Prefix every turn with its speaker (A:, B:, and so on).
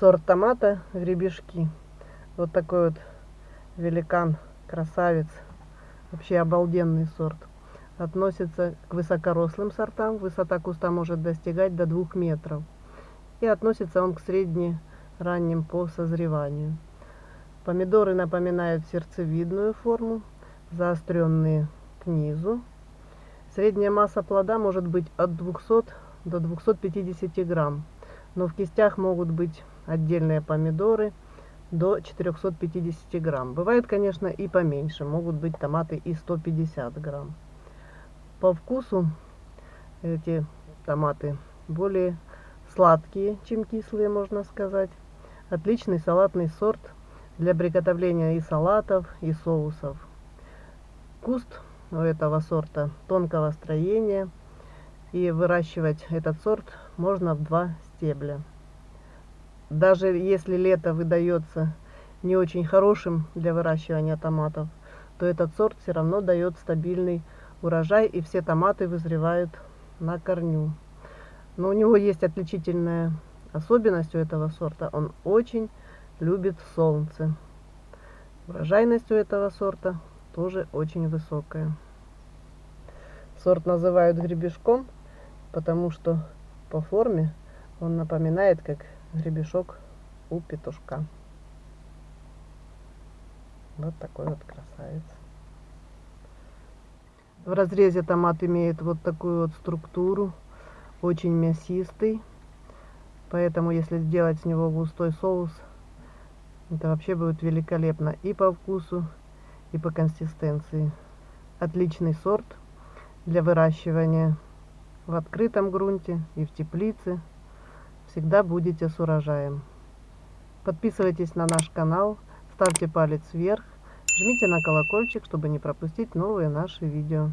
A: Сорт томата гребешки. Вот такой вот великан, красавец. Вообще обалденный сорт. Относится к высокорослым сортам. Высота куста может достигать до 2 метров. И относится он к средне-ранним по созреванию. Помидоры напоминают сердцевидную форму, заостренные к низу. Средняя масса плода может быть от 200 до 250 грамм, но в кистях могут быть отдельные помидоры до 450 грамм. Бывает, конечно, и поменьше, могут быть томаты и 150 грамм. По вкусу эти томаты более сладкие, чем кислые, можно сказать. Отличный салатный сорт для приготовления и салатов, и соусов. Куст у этого сорта тонкого строения – и выращивать этот сорт можно в два стебля. Даже если лето выдается не очень хорошим для выращивания томатов, то этот сорт все равно дает стабильный урожай, и все томаты вызревают на корню. Но у него есть отличительная особенность у этого сорта. Он очень любит солнце. Урожайность у этого сорта тоже очень высокая. Сорт называют гребешком, потому что по форме он напоминает как гребешок у петушка. Вот такой вот красавец. В разрезе томат имеет вот такую вот структуру, очень мясистый. Поэтому если сделать с него густой соус, это вообще будет великолепно и по вкусу, и по консистенции. Отличный сорт для выращивания в открытом грунте и в теплице. Всегда будете с урожаем. Подписывайтесь на наш канал, ставьте палец вверх, жмите на колокольчик, чтобы не пропустить новые наши видео.